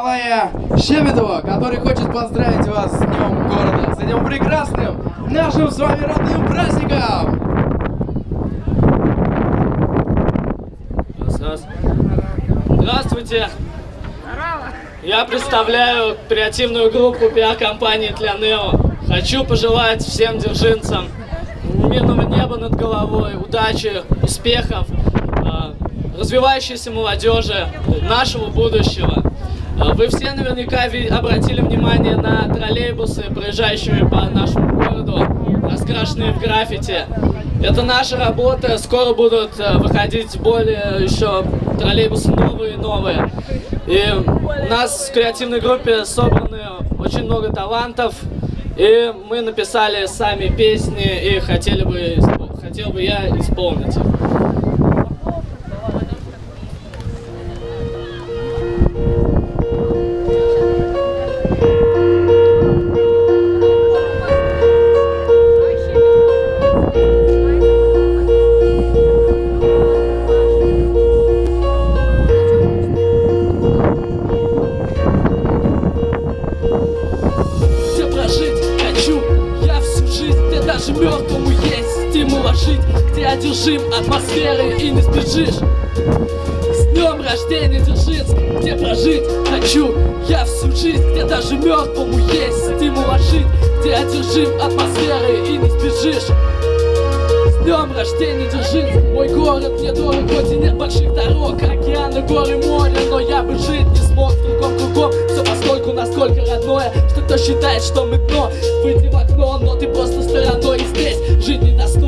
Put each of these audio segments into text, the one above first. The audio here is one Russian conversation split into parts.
Николая Щебетова, который хочет поздравить вас с Днем Города, с этим прекрасным нашим с вами родным праздником! Раз, раз. Здравствуйте! Я представляю креативную группу пиар-компании Тлянео. Хочу пожелать всем держинцам мирного неба над головой, удачи, успехов, а, развивающейся молодежи, нашего будущего. А, Вы все наверняка обратили внимание на троллейбусы, проезжающие по нашему городу, раскрашенные в граффити. Это наша работа, скоро будут э, выходить более еще троллейбусы новые и новые. И у нас в креативной группе собраны очень много талантов, и мы написали сами песни и хотели бы, хотел бы я исполнить их. Жить Где одержим атмосферой и не сбежишь. С днем рождения Дзержинск, где прожить хочу Я всю жизнь, где даже мертвому есть стимул жить Где одержим атмосферой и не сбежишь. Днем рождения Дзержинск Мой город мне дорог, хоть и нет больших дорог Океаны, горы, море, но я бы жить не смог В другом кругом, все постольку, насколько родное Что кто считает, что мы дно. Выйди в окно, но ты просто стороной И здесь жить Среди советских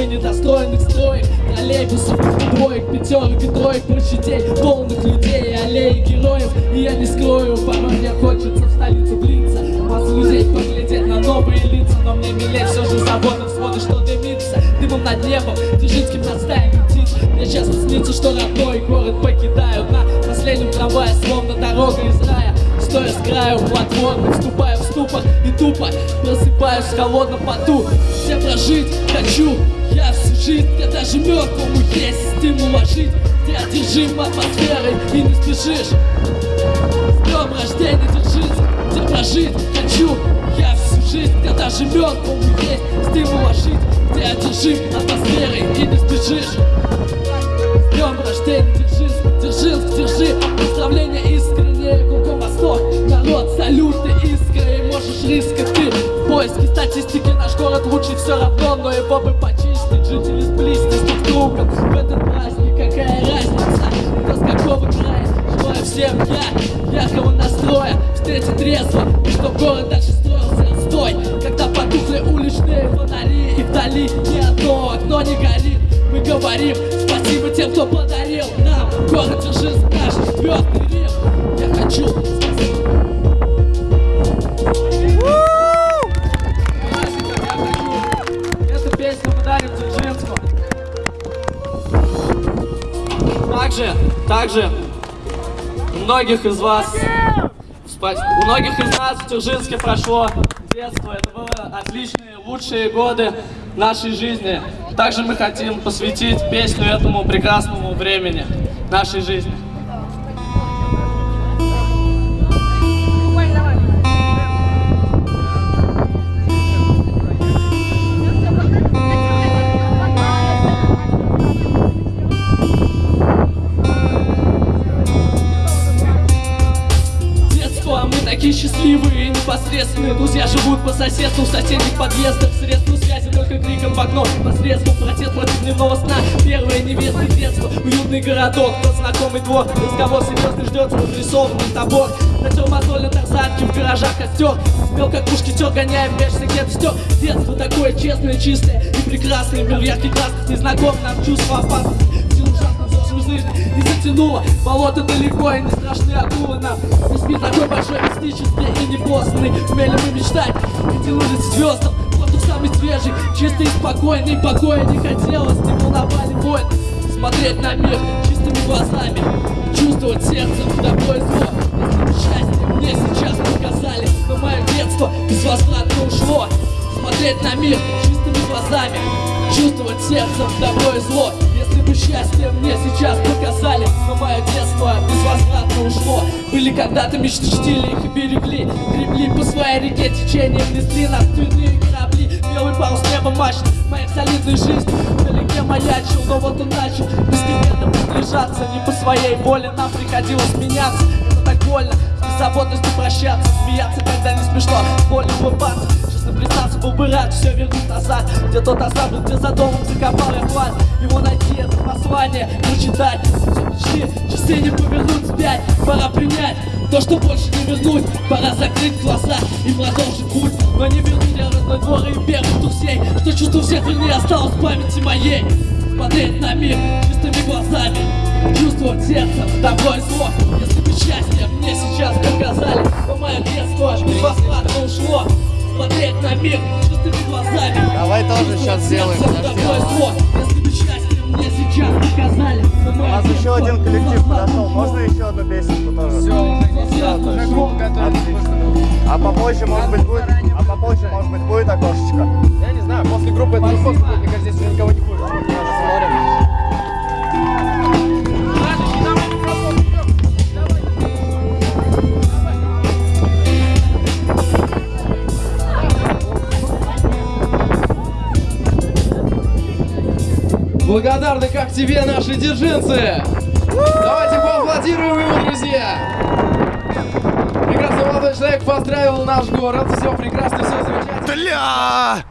и недостроенных строек Троллейбусов, двоек, пятерок и троек Площадей, полных людей, аллей героев. И я не скрою, порой мне хочется в столицу влиться. Вас людей поглядеть на новые лица. Но мне милее все же заводом своды, что дымится Дымом над небом, стаями птиц Мне часто снится, что родной город покидаю. На последнем трамвае, словно дорога из рая. Стоя с краю платформы, вступаю в ступор и тупо Просыпаюсь в холодном поту. Где прожить хочу я всю жизнь. Где даже мертвому есть стимул жить Где одержим атмосферой и не спешишь. С днем рождения Дзержинск, где прожить хочу Я всю жизнь, где даже мертвому есть стимул жить Где одержим атмосферой и не спешишь днем рождения Дзержинск, Дзержинск, держи. Поздравления искренние, кругом восток Народ, салюты, искры, и можешь рискать ты. В поиске статистики наш город лучше все равно Но его бы почистить, жители сблизьтесь друг с В этот праздник какая разница, кто с какого края? Желаю всем я, яркого настроя Встретить трезво, и чтоб город дальше строился. Отстой Когда потухли уличные фонари И вдали ни одно окно не горит. Мы говорим кто подарил нам Город Дзержинск наш четвертый Рим Я хочу сказать. Также, также у многих из вас, у многих из нас в Дзержинске прошло детство. Это были отличные, лучшие годы нашей жизни. Также мы хотим посвятить песню этому прекрасному времени нашей жизни. И непосредственные Друзья живут по соседству в соседних подъездах. Средства связи только криком в окно Посредством протест против дневного сна. Первая невеста детства, уютный городок Тот знакомый двор, разговор серьезный ждет Разрисованный табор. Натер мозоль на тарзанке, в гаражах костер. Смел как мушкетер, гоняем меж где стер Детство такое честное, чистое и прекрасное Мир ярких красках, незнаком нам чувство опасности Жизнь не затянуло Болото далеко и не страшны акулы нам Не спит такой большой мистический и непосланный Умели мы мечтать и тянулись звездам Воздух самый свежий, чистый и спокойный Покоя не хотелось, не волновали войн Смотреть на мир чистыми глазами Чувствовать сердцем добро и зло. Счастье мне сейчас показали Но мое детство безвозвратно ушло. Смотреть на мир чистыми глазами Чувствовать сердцем и зло. Если бы счастье мне сейчас показали Но мое детство безвозвратно ушло. Были когда-то мечты, чтили их и берегли. Гребли по своей реке течением несли нас твинные корабли Белый парус неба мачт моей солидной жизни Вдалеке маячил, но вот он начал Постепенно приближаться. Не по своей воле нам приходилось меняться. Это так больно, с беззаботностью прощаться Смеяться, когда не смешно, боль улыбаться Честно признаться, был бы рад все вернуть назад. Где тот оставлен, где за домом закопал я хват Его найти, это послание, прочитать Все мечты, часы не повернуть вспять Пора принять то, что больше не вернуть. Пора закрыть глаза и продолжить путь. Но не вернуть я родной двор и первых друзей Что чувство всех вернее осталось в памяти моей. Смотреть на мир чистыми глазами Чувствовать сердцем добро и зло счастье мне сейчас показали То мое детство бесплатно ушло Смотреть на мир чистыми глазами Давай тоже сейчас сделаем, подожди. Если бы счастье мне сейчас показали У нас еще один коллектив подошел. Можно еще одну песенку тоже? Все, уже не. Отлично. А попозже, может быть, будет, Благодарны как тебе, наши держинцы! Давайте поаплодируем ему, друзья! Прекрасный молодой человек поздравил наш город. Все прекрасно, все замечательно. Бля!